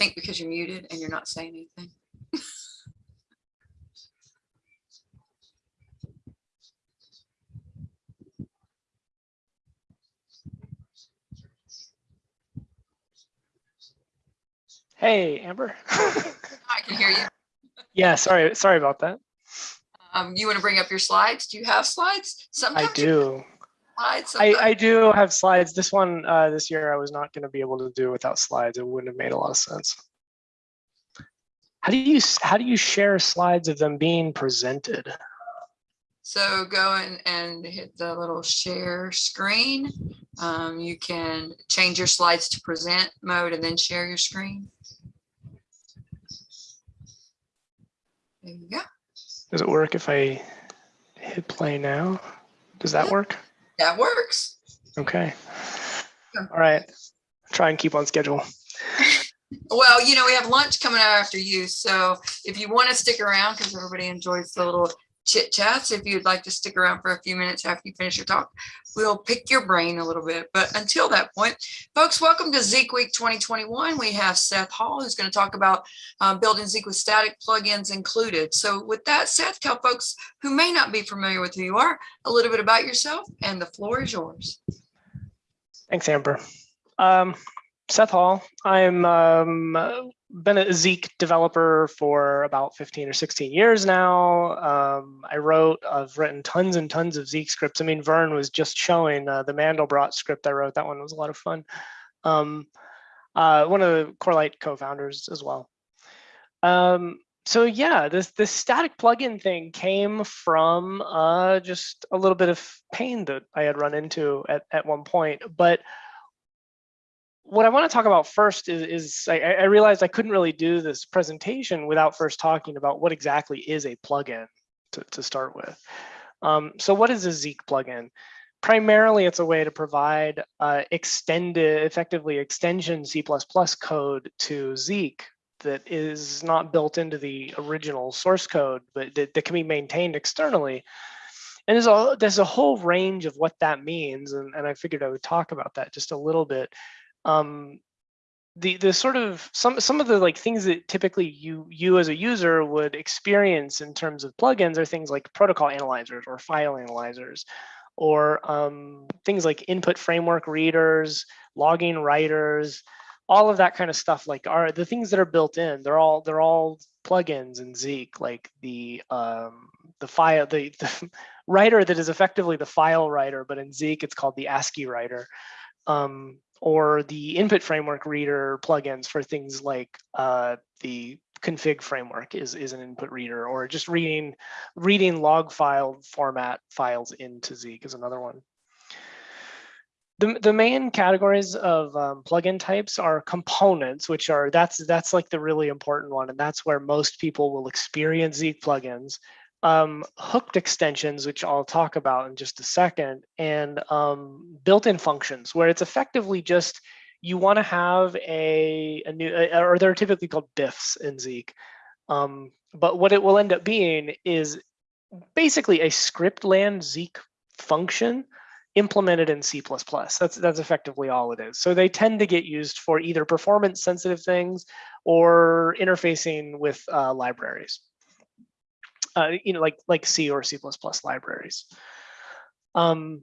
think because you're muted and you're not saying anything. Hey, Amber. I can hear you. yeah, sorry, sorry about that. Um, you want to bring up your slides? Do you have slides? I Sometimes you do. Slides. I, I do have slides. This one, uh, this year, I was not going to be able to do without slides. It wouldn't have made a lot of sense. How do you how do you share slides of them being presented? So go in and hit the little share screen. Um, you can change your slides to present mode and then share your screen. There you go. Does it work if I hit play now? Does that Yeah. work? That works. Okay. All right. Try and keep on schedule. Well, you know, we have lunch coming out after you. So if you want to stick around, because everybody enjoys the little chit chats, if you'd like to stick around for a few minutes after you finish your talk, we'll pick your brain a little bit. But until that point, folks, welcome to Zeek Week 2021. We have Seth Hall, who's going to talk about um, building Zeek with static plugins included. So with that, Seth, tell folks who may not be familiar with who you are a little bit about yourself, and the floor is yours. Thanks, Amber. Um, Seth Hall. I'm um, been a Zeek developer for about 15 or 16 years now. Um, I wrote, I've written tons and tons of Zeek scripts. I mean, Vern was just showing uh, the Mandelbrot script I wrote. That one was a lot of fun. Um, uh, one of the Corelight co-founders as well. Um, so yeah, this this static plugin thing came from uh, just a little bit of pain that I had run into at, at one point. But what I want to talk about first is, is I, I realized I couldn't really do this presentation without first talking about what exactly is a plugin to, to start with. Um, so what is a Zeek plugin? Primarily, it's a way to provide uh, extended, effectively extension C++ code to Zeek that is not built into the original source code, but that, that can be maintained externally. And there's a, there's a whole range of what that means, and, and I figured I would talk about that just a little bit. Um, the the sort of some some of the like things that typically you you as a user would experience in terms of plugins are things like protocol analyzers or file analyzers, or um, things like input framework readers, logging writers, all of that kind of stuff like are the things that are built in they're all they're all plugins in zeek like the um the file the, the writer that is effectively the file writer but in zeek it's called the ascii writer. Um or the input framework reader plugins for things like uh the config framework is is an input reader or just reading reading log file format files into zeek is another one the, the main categories of um, plugin types are components, which are that's that's like the really important one, and that's where most people will experience Zeek plugins. Um, hooked extensions, which I'll talk about in just a second, and um, built-in functions, where it's effectively just you want to have a, a new, uh, or they're typically called BIFs in Zeek. Um, but what it will end up being is basically a script land Zeek function implemented in C++. That's that's effectively all it is. So they tend to get used for either performance sensitive things or interfacing with uh, libraries, uh, you know, like like C or C++ libraries. Um,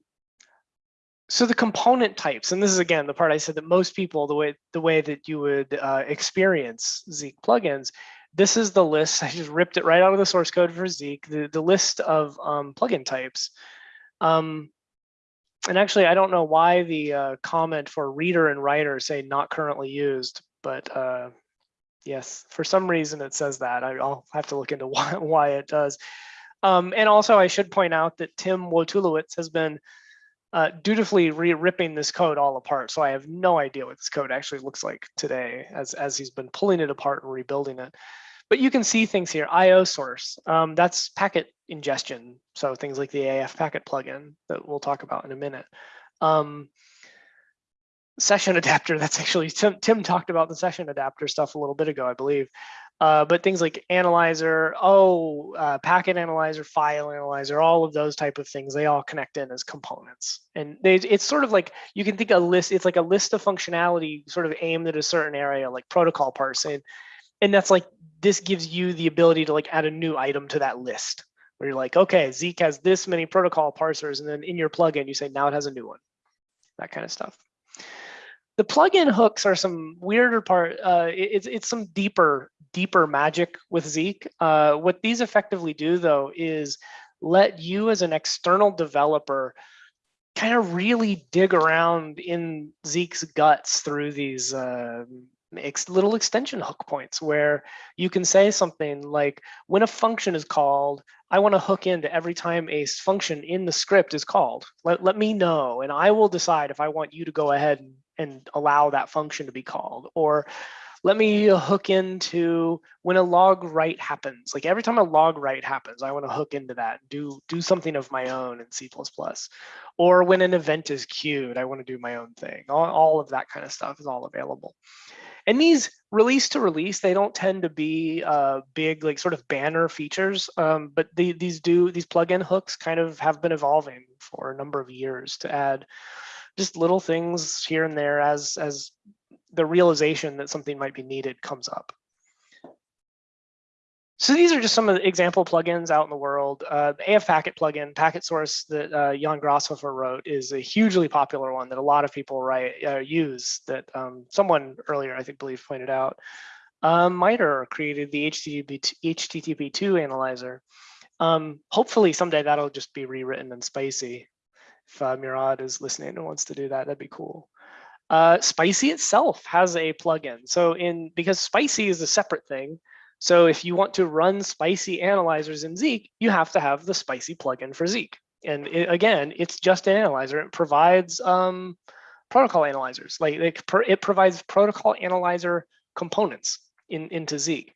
so the component types, and this is again the part I said that most people the way the way that you would uh, experience Zeek plugins. This is the list. I just ripped it right out of the source code for Zeek. The the list of um, plugin types. Um, and actually, I don't know why the uh, comment for reader and writer say not currently used, but uh, yes, for some reason it says that. I, will have to look into why, why it does. Um, and also, I should point out that Tim Wojtulewicz has been uh, dutifully ripping this code all apart. So I have no idea what this code actually looks like today as, as he's been pulling it apart and rebuilding it. But you can see things here, IO source, um, that's packet ingestion. So things like the AF packet plugin that we'll talk about in a minute. Um, session adapter, that's actually, Tim, Tim talked about the session adapter stuff a little bit ago, I believe. Uh, but things like analyzer, oh, uh, packet analyzer, file analyzer, all of those type of things, they all connect in as components. And they, it's sort of like, you can think a list, it's like a list of functionality sort of aimed at a certain area, like protocol parsing. And that's like, this gives you the ability to like add a new item to that list where you're like, okay, Zeek has this many protocol parsers. And then in your plugin, you say, now it has a new one, that kind of stuff. The plugin hooks are some weirder part. Uh, it, it's it's some deeper deeper magic with Zeek. Uh, what these effectively do though is let you as an external developer kind of really dig around in Zeek's guts through these uh, ex little extension hook points where you can say something like when a function is called i want to hook into every time a function in the script is called. Let, let me know and i will decide if i want you to go ahead and, and allow that function to be called. Or let me hook into when a log write happens like every time a log write happens i want to hook into that do do something of my own in c++ or when an event is queued i want to do my own thing all, all of that kind of stuff is all available. And these release to release, they don't tend to be uh, big, like sort of banner features, um, but the, these do these plugin hooks kind of have been evolving for a number of years to add just little things here and there as as the realization that something might be needed comes up. So these are just some of the example plugins out in the world. Uh, the AF Packet plugin, Packet Source that uh, Jan Grashofer wrote is a hugely popular one that a lot of people write uh, use that um, someone earlier, I think, believe pointed out. Um, MITRE created the HTTP, HTTP2 analyzer. Um, hopefully someday that'll just be rewritten in Spicy. If uh, Murad is listening and wants to do that, that'd be cool. Uh, Spicy itself has a plugin. So in because Spicy is a separate thing, so if you want to run spicy analyzers in Zeek, you have to have the spicy plugin for Zeek. And it, again, it's just an analyzer. It provides um, protocol analyzers. Like it, it, provides protocol analyzer components in, into Zeek.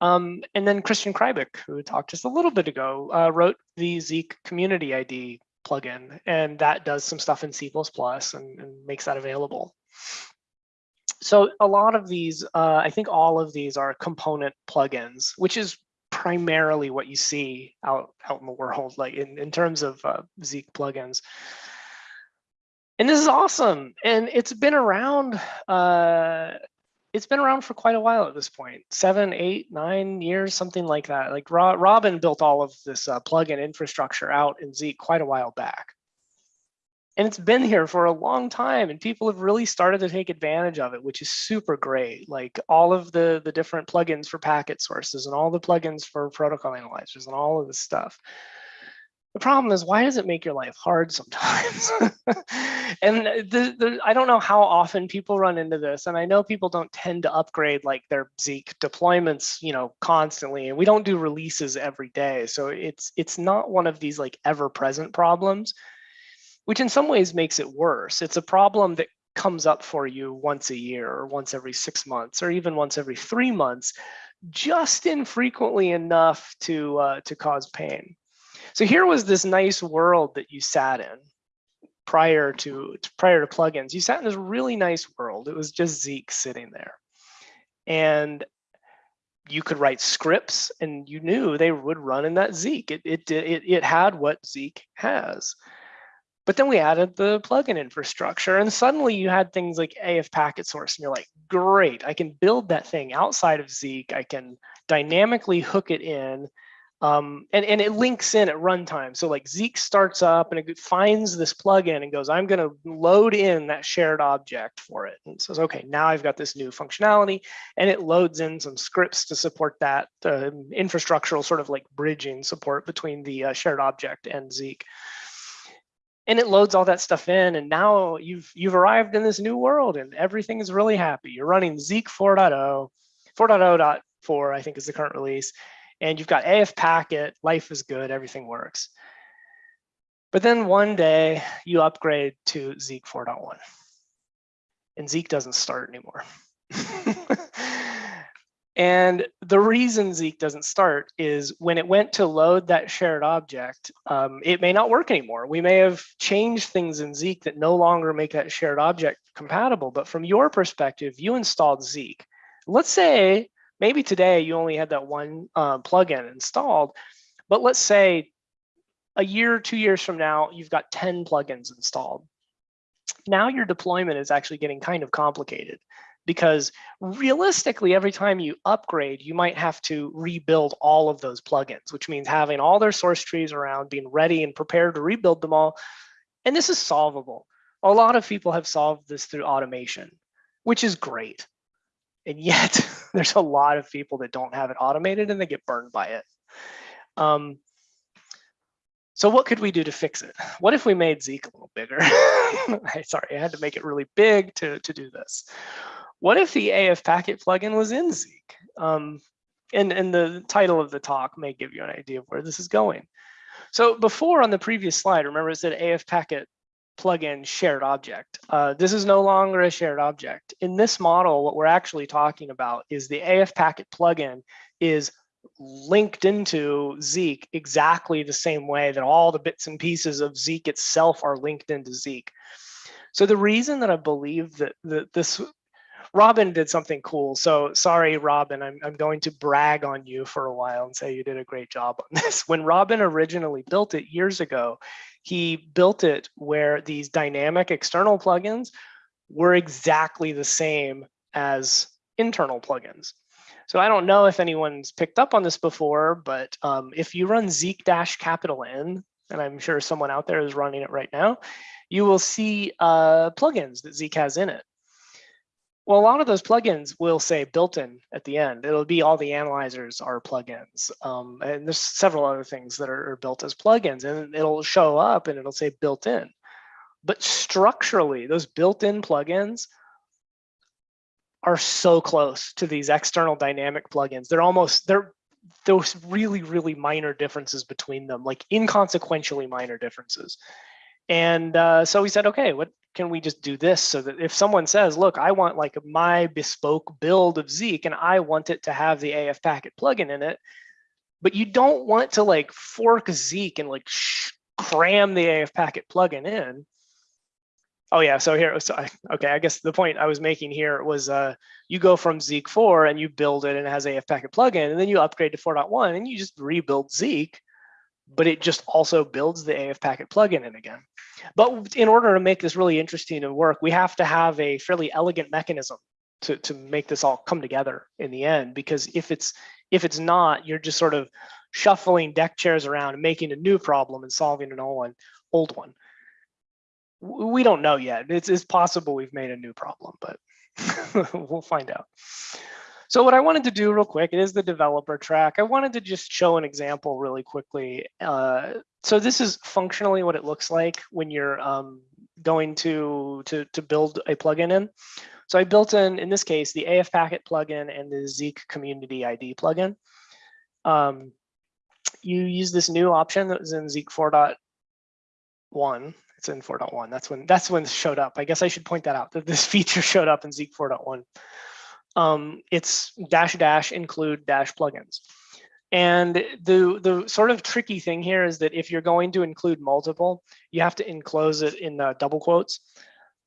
Um, and then Christian Kreibich, who talked just a little bit ago, uh, wrote the Zeek community ID plugin, and that does some stuff in C++ and, and makes that available so a lot of these, uh, I think all of these are component plugins, which is primarily what you see out, out in the world, like in, in terms of uh, Zeek plugins. And this is awesome. And it's been around, uh, it's been around for quite a while at this point, seven, eight, nine years, something like that. Like Robin built all of this uh, plugin infrastructure out in Zeek quite a while back. And it's been here for a long time and people have really started to take advantage of it which is super great. Like all of the the different plugins for packet sources and all the plugins for protocol analyzers and all of this stuff the problem is why does it make your life hard sometimes and the, the, i don't know how often people run into this and i know people don't tend to upgrade like their zeek deployments you know constantly and we don't do releases every day so it's it's not one of these like ever present problems which in some ways makes it worse. It's a problem that comes up for you once a year or once every six months or even once every three months, just infrequently enough to, uh, to cause pain. So here was this nice world that you sat in prior to, prior to plugins. You sat in this really nice world. It was just Zeek sitting there. And you could write scripts and you knew they would run in that Zeek. It, it, it, it had what Zeek has. But then we added the plugin infrastructure and suddenly you had things like AF packet source and you're like, great, I can build that thing outside of Zeek. I can dynamically hook it in um, and, and it links in at runtime. So like Zeek starts up and it finds this plugin and goes, I'm gonna load in that shared object for it. And says, okay, now I've got this new functionality. And it loads in some scripts to support that uh, infrastructural sort of like bridging support between the uh, shared object and Zeek and it loads all that stuff in and now you've you've arrived in this new world and everything is really happy. You're running zeek 4.0 4.0.4 i think is the current release and you've got af packet life is good everything works but then one day you upgrade to zeek 4.1 and zeek doesn't start anymore And the reason Zeek doesn't start is when it went to load that shared object, um, it may not work anymore. We may have changed things in Zeek that no longer make that shared object compatible. But from your perspective, you installed Zeek. Let's say maybe today you only had that one uh, plugin installed, but let's say a year, two years from now, you've got 10 plugins installed. Now your deployment is actually getting kind of complicated because realistically, every time you upgrade, you might have to rebuild all of those plugins, which means having all their source trees around, being ready and prepared to rebuild them all. And this is solvable. A lot of people have solved this through automation, which is great. And yet there's a lot of people that don't have it automated and they get burned by it. Um, so what could we do to fix it? What if we made Zeek a little bigger? Sorry, I had to make it really big to, to do this. What if the AF packet plugin was in Zeek? Um, and, and the title of the talk may give you an idea of where this is going. So before on the previous slide, remember it said AF packet plugin shared object. Uh, this is no longer a shared object. In this model, what we're actually talking about is the AF packet plugin is linked into Zeek exactly the same way that all the bits and pieces of Zeek itself are linked into Zeek. So the reason that I believe that, that this Robin did something cool. So sorry, Robin, I'm, I'm going to brag on you for a while and say you did a great job on this. When Robin originally built it years ago, he built it where these dynamic external plugins were exactly the same as internal plugins. So I don't know if anyone's picked up on this before, but um, if you run Zeek dash capital N, and I'm sure someone out there is running it right now, you will see uh, plugins that Zeek has in it. Well, a lot of those plugins will say built-in at the end. It'll be all the analyzers are plugins. Um, and there's several other things that are, are built as plugins and it'll show up and it'll say built-in. But structurally, those built-in plugins are so close to these external dynamic plugins. They're almost, they're those really, really minor differences between them, like inconsequentially minor differences. And uh, so we said, okay, what can we just do this so that if someone says, look, I want like my bespoke build of Zeek and I want it to have the AF packet plugin in it, but you don't want to like fork Zeek and like cram the AF packet plugin in. Oh yeah, so here, so I, okay, I guess the point I was making here was uh, you go from Zeek 4 and you build it and it has AF packet plugin and then you upgrade to 4.1 and you just rebuild Zeek but it just also builds the AF packet plugin in again. But in order to make this really interesting and work, we have to have a fairly elegant mechanism to, to make this all come together in the end, because if it's if it's not, you're just sort of shuffling deck chairs around and making a new problem and solving an old one. Old one. We don't know yet. It's, it's possible we've made a new problem, but we'll find out. So what I wanted to do real quick, is the developer track. I wanted to just show an example really quickly. Uh, so this is functionally what it looks like when you're um, going to, to, to build a plugin in. So I built in, in this case, the AF Packet plugin and the Zeek Community ID plugin. Um, you use this new option that was in Zeek 4.1. It's in 4.1. That's when that's when it showed up. I guess I should point that out that this feature showed up in Zeek 4.1 um, it's dash dash include dash plugins. And the, the sort of tricky thing here is that if you're going to include multiple, you have to enclose it in uh, double quotes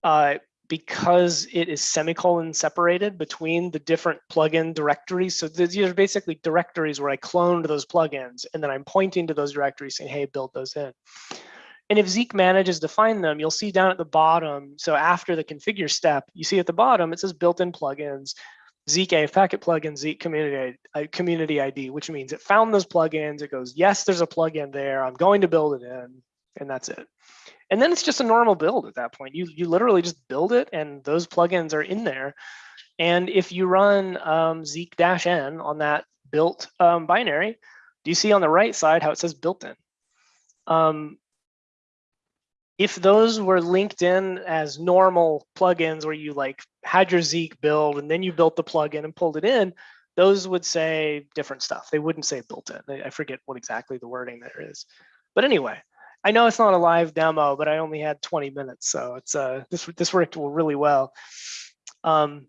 uh, because it is semicolon separated between the different plugin directories. So these are basically directories where I cloned those plugins and then I'm pointing to those directories saying, hey, build those in. And if Zeek manages to find them, you'll see down at the bottom. So after the configure step, you see at the bottom, it says built-in plugins. Zeek AF packet plugin, Zeek community, uh, community ID, which means it found those plugins. It goes, yes, there's a plugin there. I'm going to build it in, and that's it. And then it's just a normal build at that point. You, you literally just build it and those plugins are in there. And if you run um, Zeek-N on that built um, binary, do you see on the right side how it says built in? Um, if those were linked in as normal plugins where you like had your Zeek build and then you built the plugin and pulled it in, those would say different stuff. They wouldn't say built in. I forget what exactly the wording there is. But anyway, I know it's not a live demo, but I only had 20 minutes, so it's uh this this worked really well. Um,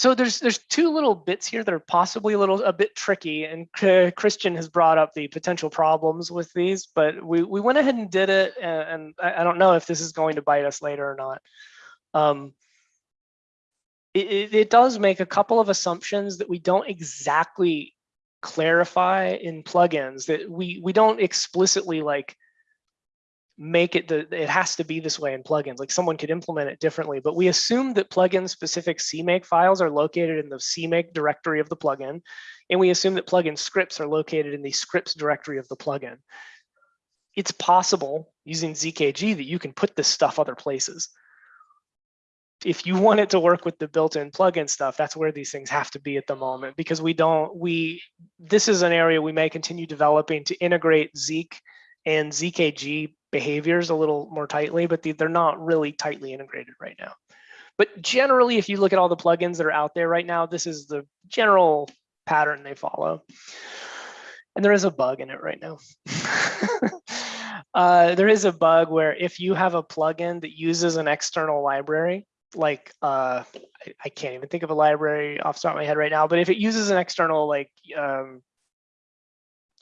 so there's there's two little bits here that are possibly a little a bit tricky, and Christian has brought up the potential problems with these, but we we went ahead and did it, and, and I, don't know if this is going to bite us later or not. Um, it, it does make a couple of assumptions that we don't exactly clarify in plugins that we we don't explicitly like make it the it has to be this way in plugins like someone could implement it differently but we assume that plugin specific cmake files are located in the cmake directory of the plugin and we assume that plugin scripts are located in the scripts directory of the plugin. It's possible using zkg that you can put this stuff other places. If you want it to work with the built-in plugin stuff, that's where these things have to be at the moment because we don't, we, this is an area we may continue developing to integrate Zeek and ZKG behaviors a little more tightly, but they're not really tightly integrated right now. But generally, if you look at all the plugins that are out there right now, this is the general pattern they follow. And there is a bug in it right now. uh, there is a bug where if you have a plugin that uses an external library, like uh, I, I, can't even think of a library off the top of my head right now, but if it uses an external like um,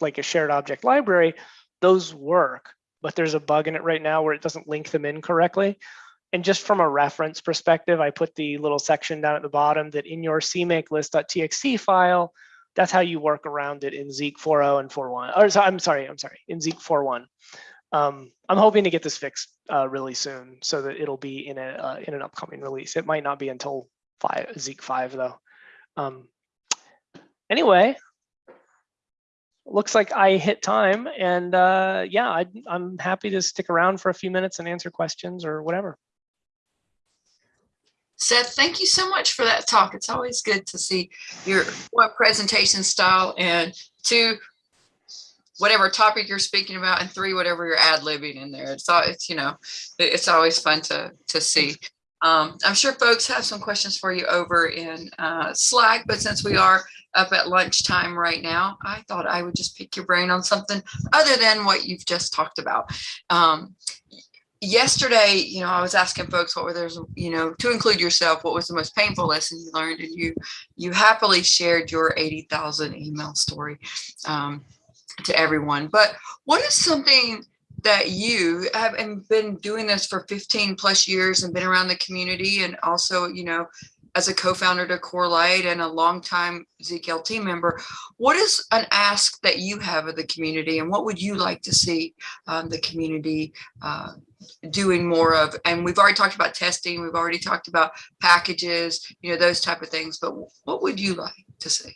like a shared object library, those work. But there's a bug in it right now where it doesn't link them in correctly. And just from a reference perspective, I put the little section down at the bottom that in your cmake list.txt file, that's how you work around it in Zeek 4.0 and 4.1. Or so, I'm sorry, I'm sorry, in Zeek 4.1. Um, I'm hoping to get this fixed uh, really soon so that it'll be in a uh, in an upcoming release. It might not be until five Zeek five though. Um, anyway, looks like I hit time, and uh, yeah, I, I'm happy to stick around for a few minutes and answer questions or whatever. Seth, thank you so much for that talk. It's always good to see your what presentation style and to whatever topic you're speaking about and three whatever you're ad-libbing in there it's all it's you know it's always fun to to see um, i'm sure folks have some questions for you over in uh, slack but since we are up at lunchtime right now i thought i would just pick your brain on something other than what you've just talked about um, yesterday you know i was asking folks what were there's you know to include yourself what was the most painful lesson you learned and you you happily shared your 80,000 email story um, to everyone. But what is something that you have been doing this for 15 plus years and been around the community and also, you know, as a co-founder to Corelight and a longtime ZKLT member, what is an ask that you have of the community and what would you like to see um, the community uh, doing more of? And we've already talked about testing, we've already talked about packages, you know, those type of things, but what would you like to see?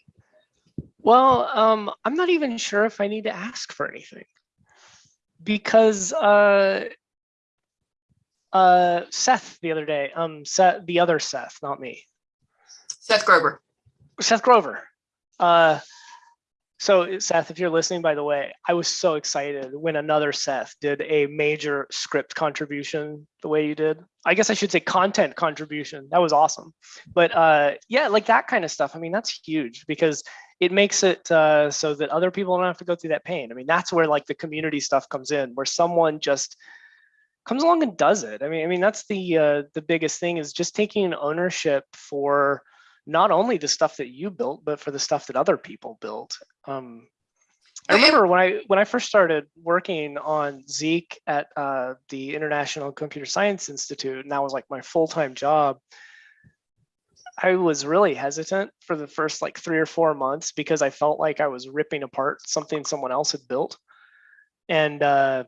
Well, um, I'm not even sure if I need to ask for anything because uh, uh, Seth the other day, um, Seth, the other Seth, not me. Seth Grover. Seth Grover. Uh, so Seth, if you're listening, by the way, I was so excited when another Seth did a major script contribution the way you did. I guess I should say content contribution. That was awesome. But uh, yeah, like that kind of stuff. I mean, that's huge because it makes it uh, so that other people don't have to go through that pain. I mean, that's where like the community stuff comes in, where someone just comes along and does it. I mean, I mean that's the uh, the biggest thing is just taking ownership for not only the stuff that you built, but for the stuff that other people built. Um, I remember when I when I first started working on Zeek at uh, the International Computer Science Institute, and that was like my full time job. I was really hesitant for the first like three or four months because I felt like I was ripping apart something someone else had built. And uh,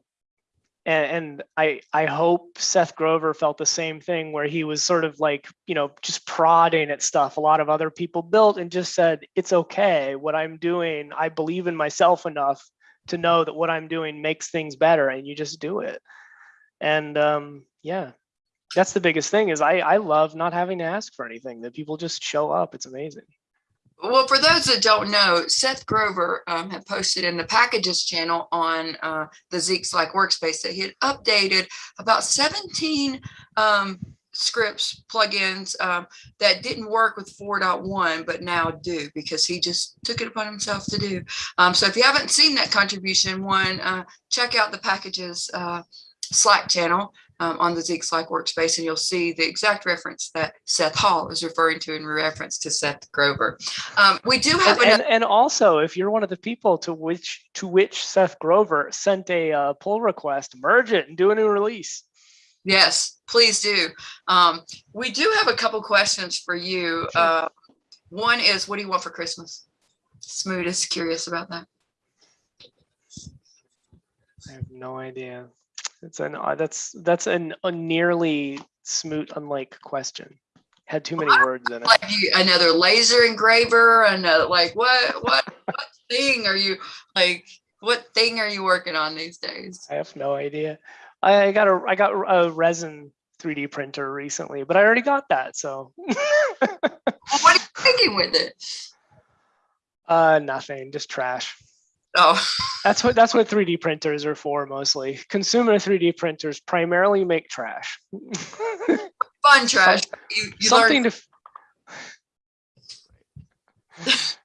and, and I I hope Seth Grover felt the same thing where he was sort of like you know just prodding at stuff a lot of other people built and just said it's okay what I'm doing I believe in myself enough to know that what I'm doing makes things better and you just do it and um, yeah that's the biggest thing is I, I love not having to ask for anything that people just show up. It's amazing. Well, for those that don't know, Seth Grover um, had posted in the packages channel on uh, the Zeeks Slack workspace that he had updated about 17 um, scripts plugins um, that didn't work with 4.1 but now do because he just took it upon himself to do. Um, so if you haven't seen that contribution one uh, check out the packages uh, slack channel um, on the Zeek Slack workspace, and you'll see the exact reference that Seth Hall is referring to in reference to Seth Grover. Um, we do have and, and, and, also, if you're one of the people to which to which Seth Grover sent a uh, pull request, merge it and do a new release. Yes, please do. Um, we do have a couple questions for you. Sure. Uh, one is, what do you want for Christmas? Smoot is curious about that. I have no idea. It's an uh, that's that's an a nearly smoot unlike question. Had too many words in it. Like you, another laser engraver, another like what what what thing are you like? What thing are you working on these days? I have no idea. I got a I got a resin 3D printer recently, but I already got that, so Well, what are you thinking with it? uh nothing, just trash. Oh, That's what that's what 3D printers are for mostly. Consumer 3D printers primarily make trash. fun trash. You, you learn Something to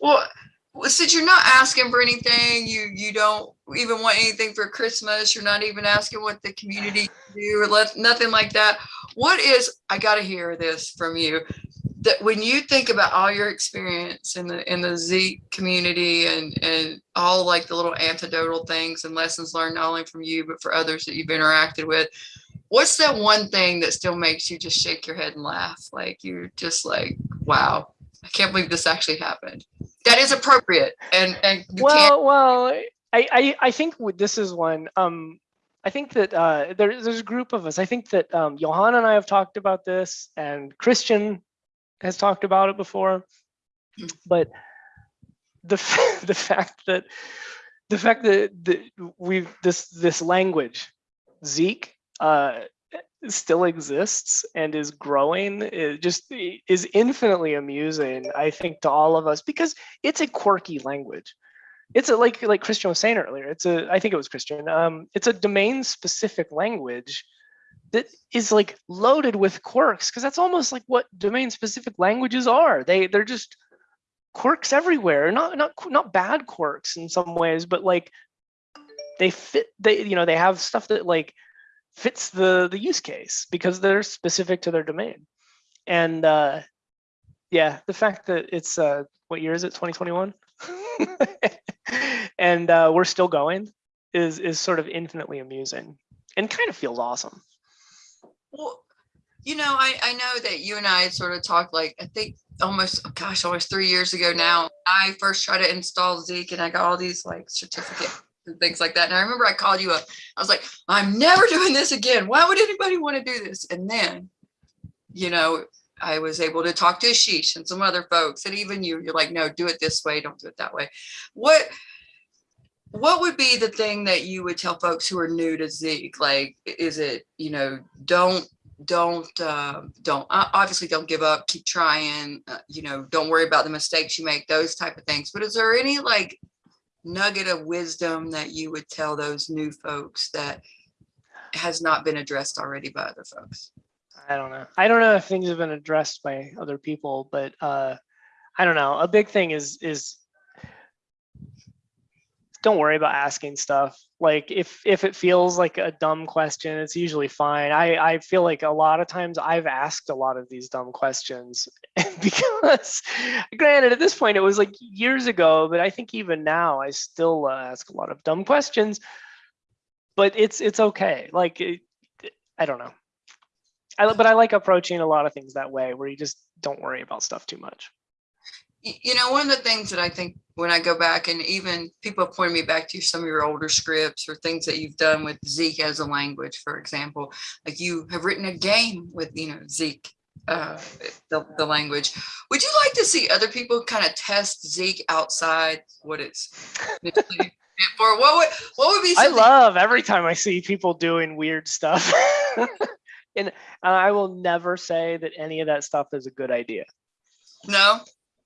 Well, well, since you're not asking for anything, you you don't even want anything for Christmas. You're not even asking what the community do or let, nothing like that. What is? I got to hear this from you. That when you think about all your experience in the in the Z community and and all like the little antidotal things and lessons learned not only from you but for others that you've interacted with, what's that one thing that still makes you just shake your head and laugh? Like you're just like, wow, I can't believe this actually happened. That is appropriate, and and well, well, I, I I think this is one. Um, I think that uh, there, there's a group of us. I think that um, Johanna and I have talked about this, and Christian has talked about it before. Mm. But the the fact that the fact that, that we've this this language, Zeek, uh, still exists and is growing it just is infinitely amusing i think to all of us because it's a quirky language it's a like like christian was saying earlier it's a i think it was christian um it's a domain specific language that is like loaded with quirks because that's almost like what domain specific languages are. They they're just quirks everywhere. Not not not bad quirks in some ways but like they fit they you know they have stuff that like fits the the use case because they're specific to their domain. And uh yeah the fact that it's uh what year is it? 2021 and uh we're still going is is sort of infinitely amusing and kind of feels awesome Well, you know, I I know that you and I had sort of talked like I think almost oh gosh almost three years ago now. I first tried to install Zeek and I got all these like certificates and things like that. And I remember I called you up. I was like, I'm never doing this again. Why would anybody want to do this? And then, you know, I was able to talk to Ashish and some other folks, and even you. You're like, no, do it this way. Don't do it that way. What what would be the thing that you would tell folks who are new to Zeek? Like, is it, you know, don't, don't, uh, don't, obviously don't give up, keep trying, uh, you know, don't worry about the mistakes you make, those type of things. But is there any like nugget of wisdom that you would tell those new folks that has not been addressed already by other folks? i don't know i don't know if things have been addressed by other people but uh i don't know a big thing is is don't worry about asking stuff. Like if if it feels like a dumb question it's usually fine. I i feel like a lot of times i've asked a lot of these dumb questions because granted at this point it was like years ago but i think even now i still uh, ask a lot of dumb questions. But it's it's okay. Like it, i don't know. I, but i like approaching a lot of things that way where you just don't worry about stuff too much You know, one of the things that I think when I go back and even people point me back to some of your older scripts or things that you've done with Zeek as a language, for example, like you have written a game with, you know, Zeek, uh, the, the language. Would you like to see other people kind of test Zeek outside what it's for? What would, what would be I love every time I see people doing weird stuff. and I will never say that any of that stuff is a good idea. No,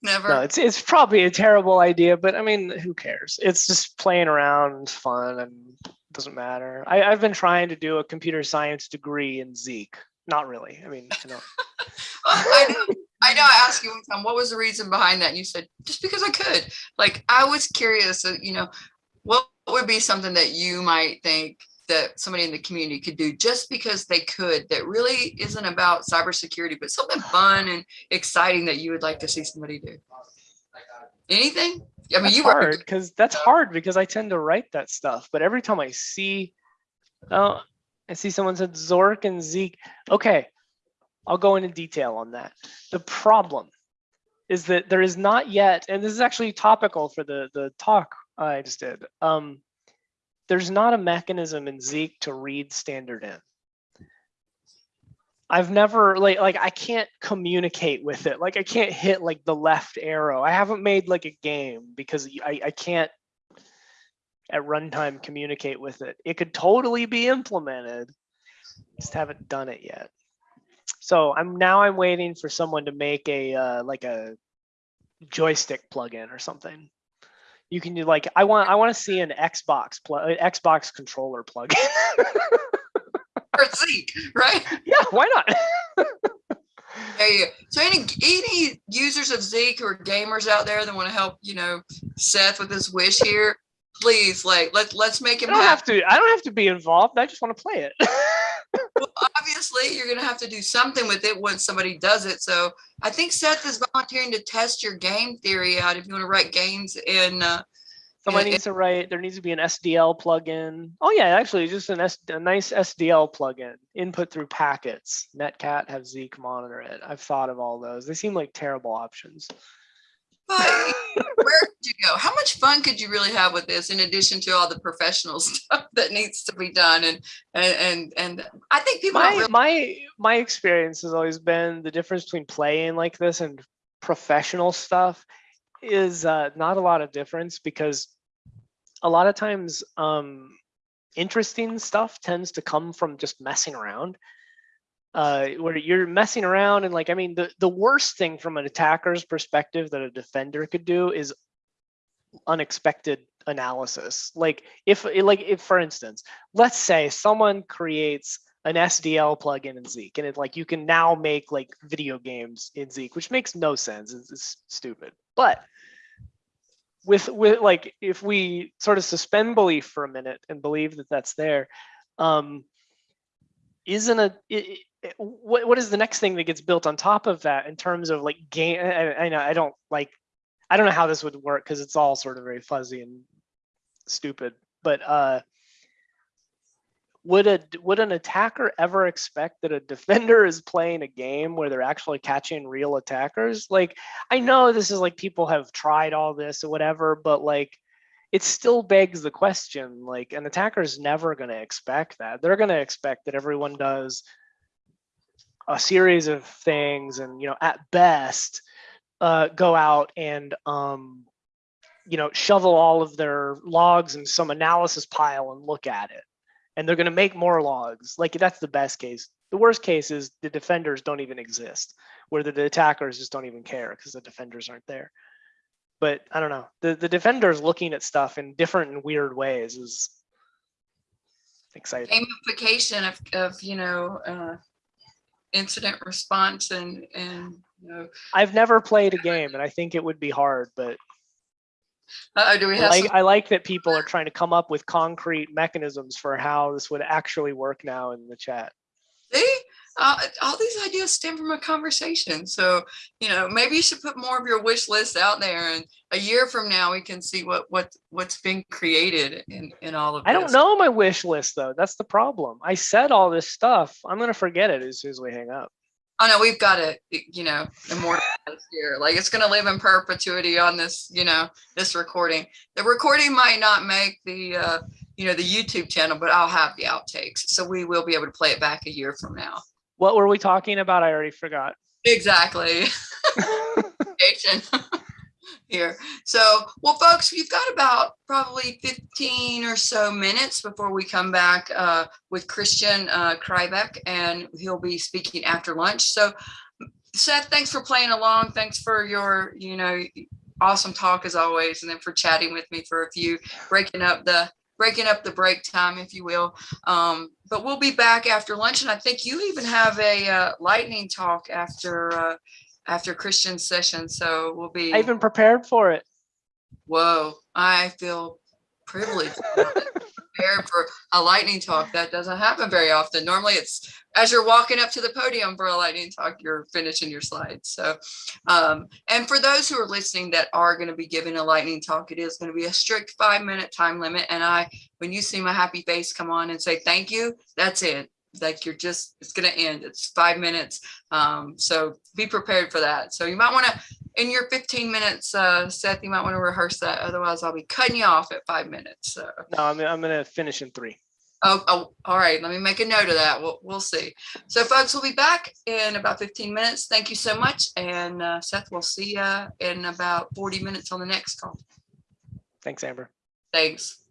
never. No, it's it's probably a terrible idea, but I mean, who cares? It's just playing around, fun, and doesn't matter. I, I've been trying to do a computer science degree in Zeek. Not really. I mean, I know. I know. I know. I asked you one time, what was the reason behind that? And you said, just because I could. Like, I was curious, uh, you know, what would be something that you might think that somebody in the community could do just because they could that really isn't about cybersecurity, but something fun and exciting that you would like to see somebody do? Anything? I mean, That's you were hard because that's hard because I tend to write that stuff. But every time I see, uh, I see someone said Zork and Zeek. Okay, I'll go into detail on that. The problem is that there is not yet, and this is actually topical for the, the talk I just did. Um, there's not a mechanism in Zeek to read standard in. I've never like like I can't communicate with it. Like I can't hit like the left arrow. I haven't made like a game because I, I can't at runtime communicate with it. It could totally be implemented. Just haven't done it yet. So I'm now I'm waiting for someone to make a uh, like a joystick plugin or something. You can do like I want I want to see an Xbox plug Xbox controller plugin. Or Zeek, right? yeah, why not? You. So any any users of Zeek who are gamers out there that want to help, you know, Seth with his wish here, please like let let's make him. I don't happy. have to I don't have to be involved. I just want to play it. Obviously, you're gonna have to do something with it once somebody does it. So I think Seth is volunteering to test your game theory out if you want to write games in. Uh, Someone Yeah, needs to write, there needs to be an SDL plugin. Oh yeah, actually just an S, a nice SDL plugin, input through packets. Netcat have Zeek monitor it. I've thought of all those. They seem like terrible options. But where could you go? How much fun could you really have with this in addition to all the professional stuff that needs to be done? And and and, and I think people My really my my experience has always been the difference between playing like this and professional stuff is uh, not a lot of difference because a lot of times um, interesting stuff tends to come from just messing around. Uh, where you're messing around and like I mean the the worst thing from an attacker's perspective that a defender could do is unexpected analysis. Like if like if for instance, let's say someone creates an SDL plugin in Zeek and it like you can now make like video games in Zeek, which makes no sense. It's, it's stupid. But with with like if we sort of suspend belief for a minute and believe that that's there, um, isn't a i- what what is the next thing that gets built on top of that in terms of like game? I, I know I don't like I don't know how this would work because it's all sort of very fuzzy and stupid. But uh, would a would an attacker ever expect that a defender is playing a game where they're actually catching real attackers? Like I know this is like people have tried all this or whatever, but like it still begs the question like an attacker is never going to expect that. They're going to expect that everyone does a series of things and you know at best uh, go out and um, you know shovel all of their logs in some analysis pile and look at it. And they're going to make more logs. Like that's the best case. The worst case is the defenders don't even exist where the, the attackers just don't even care because the defenders aren't there. But i don't know. The, the defenders looking at stuff in different and weird ways is exciting. Gamification of, of you know uh, incident response and and you know i've never played a game and i think it would be hard but uh, do we I have like, I like that people are trying to come up with concrete mechanisms for how this would actually work now in the chat. see uh, all these ideas stem from a conversation so you know maybe you should put more of your wish list out there and a year from now we can see what what what's been created in in all of this. I don't know my wish list though. That's the problem. I said all this stuff. I'm gonna forget it as soon as we hang up. Oh no, we've got it, you know, immortalize here. Like it's gonna live in perpetuity on this, you know, this recording. The recording might not make the, uh, you know, the YouTube channel, but I'll have the outtakes, so we will be able to play it back a year from now. What were we talking about? I already forgot. Exactly. Here. So, well, folks, we've got about probably 15 or so minutes before we come back uh, with Christian uh, Kreibich, and he'll be speaking after lunch. So, Seth, thanks for playing along. Thanks for your, you know, awesome talk as always, and then for chatting with me for a few, breaking up the breaking up the break time, if you will. Um, but we'll be back after lunch, and I think you even have a uh, lightning talk after uh, after Christian's session. So we'll be. I even prepared for it. Whoa! I feel privileged. prepared for a lightning talk. That doesn't happen very often. Normally it's as you're walking up to the podium for a lightning talk, you're finishing your slides. So, um, and for those who are listening that are going to be giving a lightning talk, it is going to be a strict five minute time limit. And I, when you see my happy face come on and say thank you, that's it. Like you're just, it's going to end. It's five minutes. Um, so be prepared for that. So you might want to, in your 15 minutes, uh, Seth, you might want to rehearse that. Otherwise I'll be cutting you off at five minutes. So. No, I'm, I'm going to finish in three. Oh, oh, all right. Let me make a note of that. We'll, we'll see. So folks, we'll be back in about 15 minutes. Thank you so much. And uh, Seth, we'll see you in about 40 minutes on the next call. Thanks, Amber. Thanks.